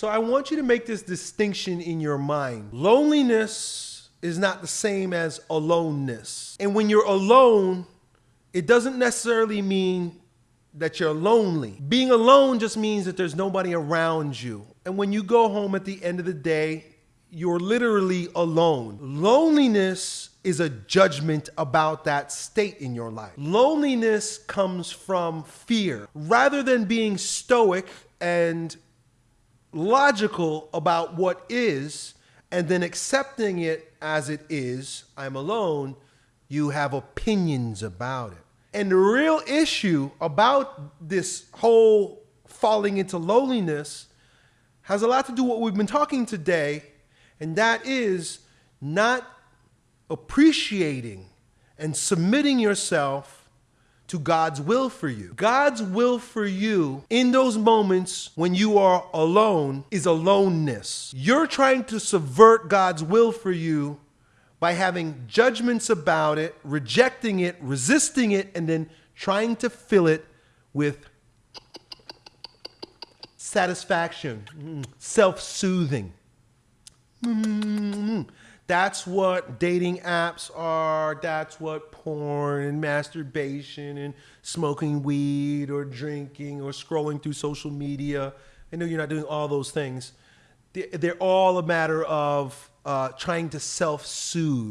So I want you to make this distinction in your mind. Loneliness is not the same as aloneness. And when you're alone, it doesn't necessarily mean that you're lonely. Being alone just means that there's nobody around you. And when you go home at the end of the day, you're literally alone. Loneliness is a judgment about that state in your life. Loneliness comes from fear. Rather than being stoic and logical about what is and then accepting it as it is, I'm alone, you have opinions about it. And the real issue about this whole falling into loneliness has a lot to do with what we've been talking today, and that is not appreciating and submitting yourself to God's will for you. God's will for you in those moments when you are alone is aloneness. You're trying to subvert God's will for you by having judgments about it, rejecting it, resisting it, and then trying to fill it with satisfaction, mm, self soothing. Mm-hmm. That's what dating apps are. That's what porn and masturbation and smoking weed or drinking or scrolling through social media. I know you're not doing all those things. They're all a matter of uh, trying to self soothe.